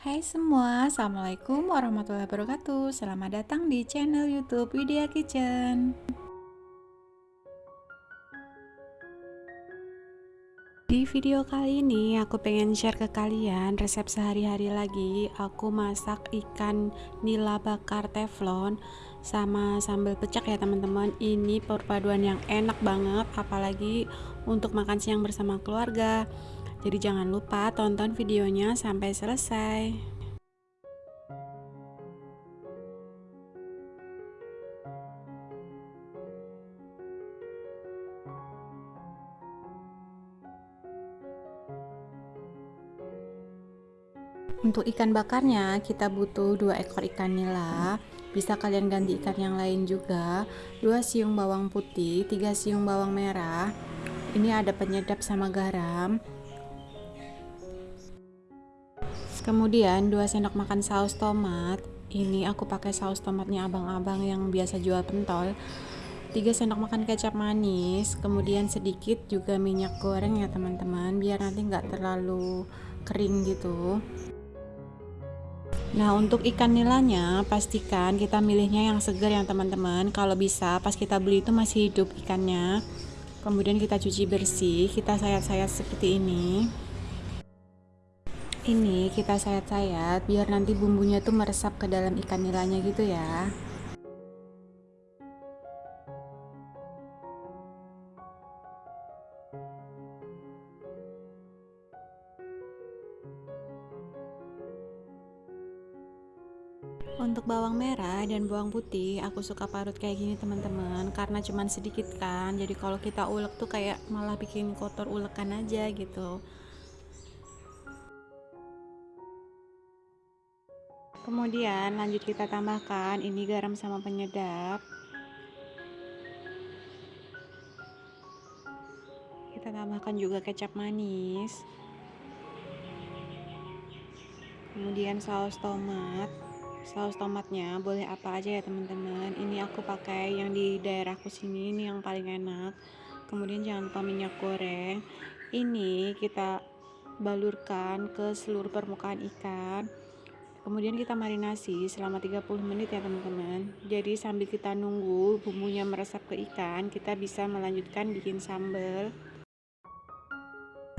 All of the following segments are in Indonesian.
Hai semua, Assalamualaikum warahmatullahi wabarakatuh. Selamat datang di channel youtube Widya Kitchen. Di video kali ini aku pengen share ke kalian resep sehari-hari lagi. Aku masak ikan nila bakar teflon sama sambal pecak ya teman-teman. Ini perpaduan yang enak banget apalagi untuk makan siang bersama keluarga jadi jangan lupa tonton videonya sampai selesai. Untuk ikan bakarnya kita butuh dua ekor ikan nila. Bisa kalian ganti ikan yang lain juga. 2 siung bawang putih 3 siung bawang merah. Ini ada penyedap sama garam kemudian 2 sendok makan saus tomat. Ini aku pakai saus tomatnya abang-abang yang biasa jual pentol. 3 sendok makan kecap manis kemudian sedikit juga minyak goreng ya teman-teman biar nanti nggak terlalu kering gitu. Nah untuk ikan nilanya pastikan kita milihnya yang segar ya teman-teman. Kalau bisa pas kita beli itu masih hidup ikannya. Kemudian kita cuci bersih Kita sayat-sayat seperti ini ini kita sayat-sayat biar nanti bumbunya tuh meresap ke dalam ikan nilanya gitu ya. Untuk bawang merah dan bawang putih aku suka parut kayak gini teman-teman karena cuman sedikit kan. Jadi kalau kita ulek tuh kayak malah bikin kotor ulekan aja gitu kemudian lanjut kita tambahkan ini garam sama penyedap. Kita tambahkan juga kecap manis. Kemudian saus tomat. Saus tomatnya boleh apa aja ya teman-teman. Ini aku pakai yang di daerahku sini ini yang paling enak. Kemudian jangan lupa minyak goreng. Ini kita balurkan ke seluruh permukaan ikan kemudian kita marinasi selama 30 menit ya teman-teman. Jadi sambil kita nunggu bumbunya meresap ke ikan kita bisa melanjutkan bikin sambal.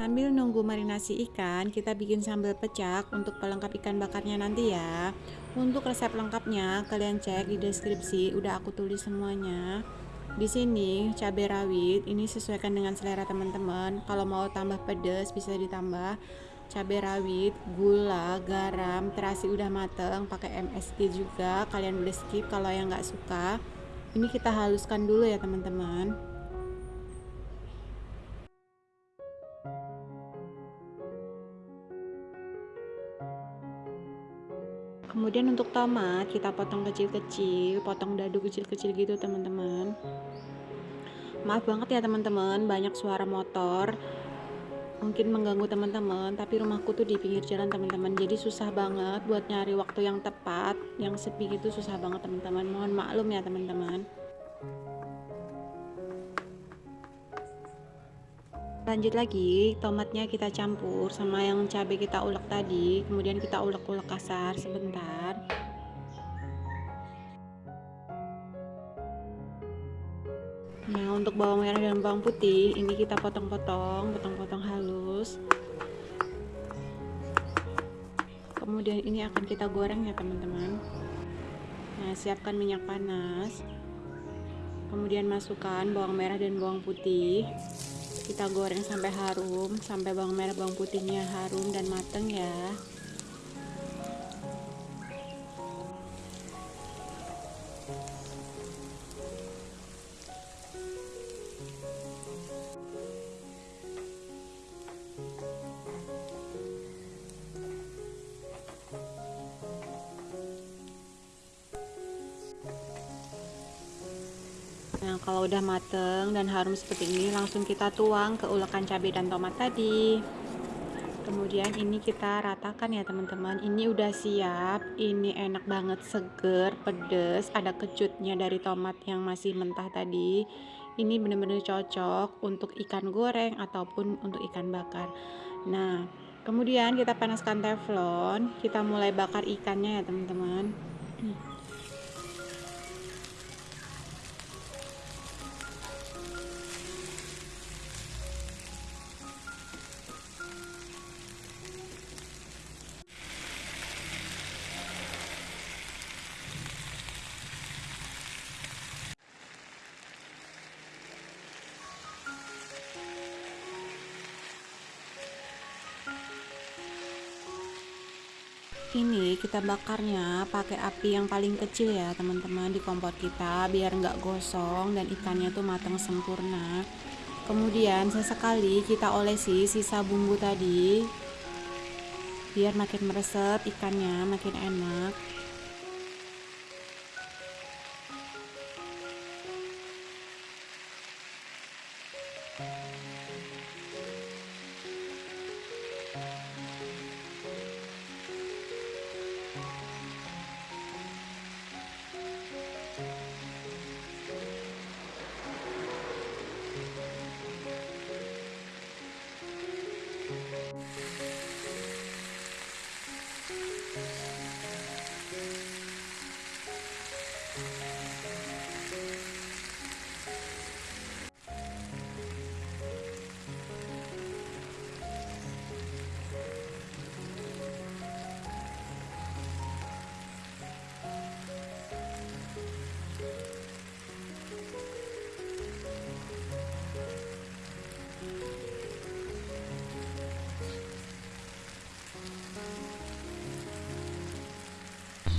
Sambil nunggu marinasi ikan kita bikin sambal pecak untuk pelengkap ikan bakarnya nanti ya. Untuk resep lengkapnya kalian cek di deskripsi udah aku tulis semuanya. Di sini cabai rawit ini sesuaikan dengan selera teman-teman. Kalau mau tambah pedas bisa ditambah cabai rawit, gula, garam, terasi udah mateng, pakai MSG juga. Kalian boleh skip kalau yang nggak suka. Ini kita haluskan dulu ya teman-teman. Kemudian untuk tomat kita potong kecil-kecil, potong dadu kecil-kecil gitu teman-teman. Maaf banget ya teman-teman, banyak suara motor mungkin mengganggu teman-teman tapi rumahku tuh di pinggir jalan teman-teman. Jadi susah banget buat nyari waktu yang tepat yang sepi gitu susah banget teman-teman. Mohon maklum ya teman-teman. Lanjut lagi tomatnya kita campur sama yang cabai kita ulek tadi. Kemudian kita ulek-ulek kasar sebentar Nah untuk bawang merah dan bawang putih ini kita potong-potong, potong-potong halus. Kemudian ini akan kita goreng ya teman-teman. Nah siapkan minyak panas. Kemudian masukkan bawang merah dan bawang putih. Kita goreng sampai harum, sampai bawang merah bawang putihnya harum dan mateng ya. Nah, kalau udah mateng dan harum seperti ini, langsung kita tuang ke ulekan cabai dan tomat tadi. Kemudian ini kita ratakan ya teman-teman. Ini udah siap. Ini enak banget, seger, pedes. Ada kecutnya dari tomat yang masih mentah tadi. Ini benar-benar cocok untuk ikan goreng ataupun untuk ikan bakar. Nah, kemudian kita panaskan teflon kita mulai bakar ikannya ya teman-teman ini kita bakarnya pakai api yang paling kecil ya teman-teman di kompor kita biar nggak gosong dan ikannya tuh matang sempurna. Kemudian sesekali kita olesi sisa bumbu tadi biar makin meresap ikannya makin enak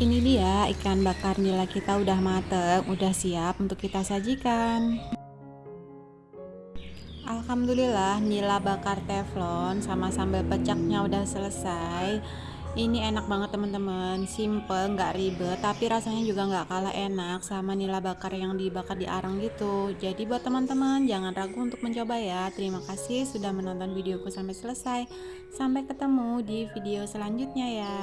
Ini dia ikan bakar nila kita udah mateng, udah siap untuk kita sajikan. Alhamdulillah nila bakar teflon sama sambal pecaknya udah selesai. Ini enak banget teman-teman, simple, nggak ribet, tapi rasanya juga nggak kalah enak sama nila bakar yang dibakar di arang gitu. Jadi buat teman-teman jangan ragu untuk mencoba ya. Terima kasih sudah menonton videoku sampai selesai. Sampai ketemu di video selanjutnya ya.